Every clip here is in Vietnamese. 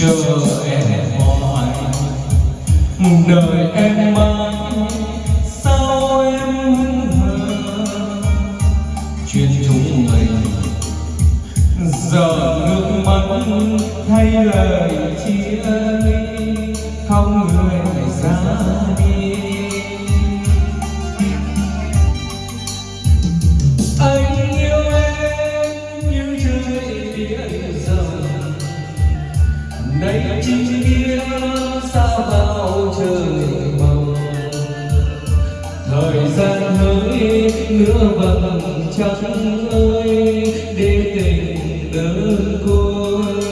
chờ em hoài đời em mãi, sao em hững hờ chuyện chúng mình giờ nước mắt thay lời chia ly, không người ra đi. Anh yêu em như trời biển rộng đây chính kia sao bao trời mong thời gian hỡi nữa vầng trăng ơi để tình đơn côi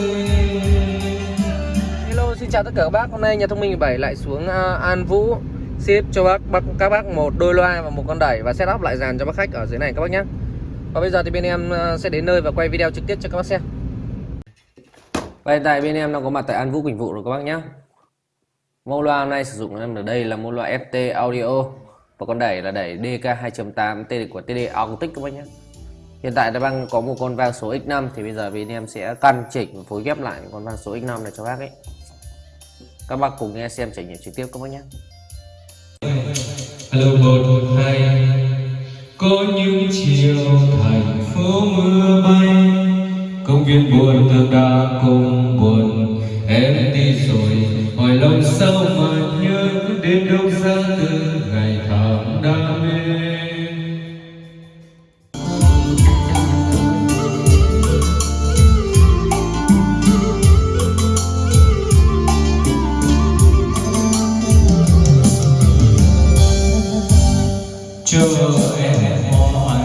Hello xin chào tất cả các bác. Hôm nay nhà thông minh 7 lại xuống à, An Vũ Ship cho bác, bác các bác một đôi loa và một con đẩy Và setup lại dàn cho bác khách ở dưới này các bác nhé. Và bây giờ thì bên em à, sẽ đến nơi và quay video trực tiếp cho các bác xem. Và hiện tại bên em đang có mặt tại An Vũ Quỳnh Vụ rồi các bác nhé Mẫu loa hôm nay sử dụng em ở đây là mẫu loa FT Audio Và con đẩy là đẩy DK 2.8 TD của TD Acoustic các bác nhé Hiện tại đã đang có một con vang số X5 thì bây giờ bên em sẽ căn chỉnh và phối ghép lại con vang số X5 này cho bác ấy. Các bác cùng nghe xem trải nghiệm trực tiếp các bác nhé. Hello một, hai Có những chiều thành phố mưa bay Công viên buồn tương đã cùng buồn. Em đi rồi, hỏi lòng sao mà nhớ Đến đâu ra từ ngày tháng đam mê chờ em mãi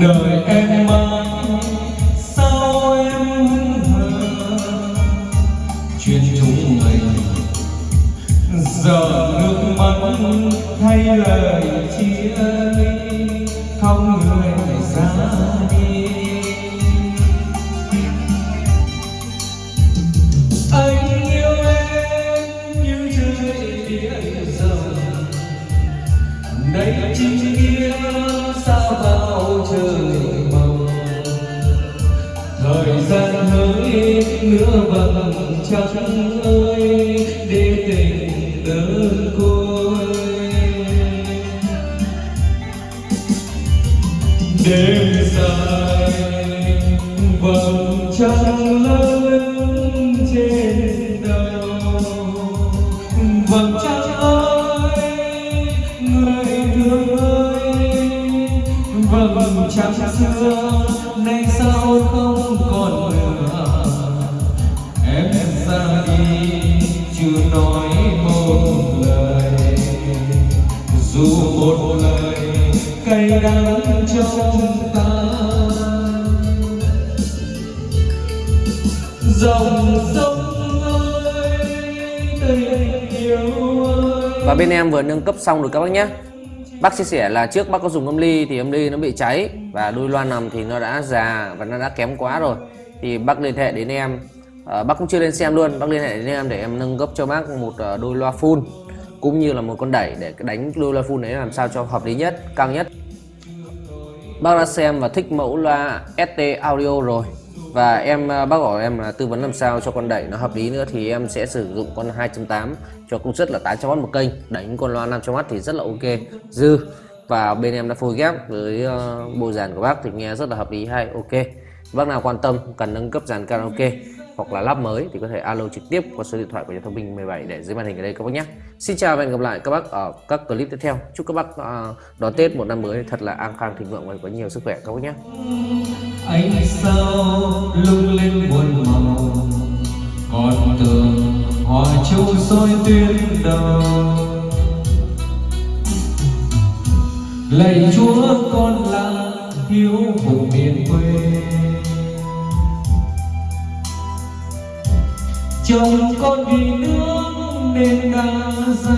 đời em mãi không người ra đi. Anh yêu em như trời biển rộng đây chính kia sao bao trời mộng. Thời gian hỡi nữa vầng trăng ơi, để tình đơn côi. Đêm dài vầng trăng lớn trên đầu vầng trăng ơi người thương ơi vầng trăng xưa nay sao không còn nữa em ra đi chưa nói một lời dù một lời cay đắng trong dòng sông ơi tình yêu ơi. Và bên em vừa nâng cấp xong rồi các bác nhé. Bác chia sẻ là trước bác có dùng âm ly thì âm ly nó bị cháy và đôi loa nằm thì nó đã già và nó đã kém quá rồi. Thì bác liên hệ đến em. À, bác cũng chưa lên xem luôn. Bác liên hệ đến em để em nâng cấp cho bác một ờ, đôi loa full cũng như là một con đẩy để đánh đôi loa full đấy làm sao cho hợp lý nhất cao nhất. Bác đã xem và thích mẫu loa ST Audio rồi và em à, bác bảo em là tư vấn làm sao cho con đẩy nó hợp lý nữa thì em sẽ sử dụng con 2.8 cho công suất là 800W một kênh. Đánh con loa 500W thì rất là ok. Dư. Và bên em đã phối ghép với à, bộ dàn của bác thì nghe rất là hợp lý hay, ok. Bác nào quan tâm cần nâng cấp dàn karaoke hoặc là lắp mới thì có thể alo trực tiếp qua số điện thoại của nhà thông minh 17 để dưới màn hình ở đây các bác nhé. Xin chào và hẹn gặp lại các bác ở các clip tiếp theo. Chúc các bác à, đón Tết một năm mới thật là an khang thịnh vượng và có nhiều sức khỏe các bác nhé ánh sao lung linh muôn màu? Còn tường hòa châu soi tuyến đầu. Lạy chúa, con là hiếu vùng miền quê. Chồng con vì nước nên đã ra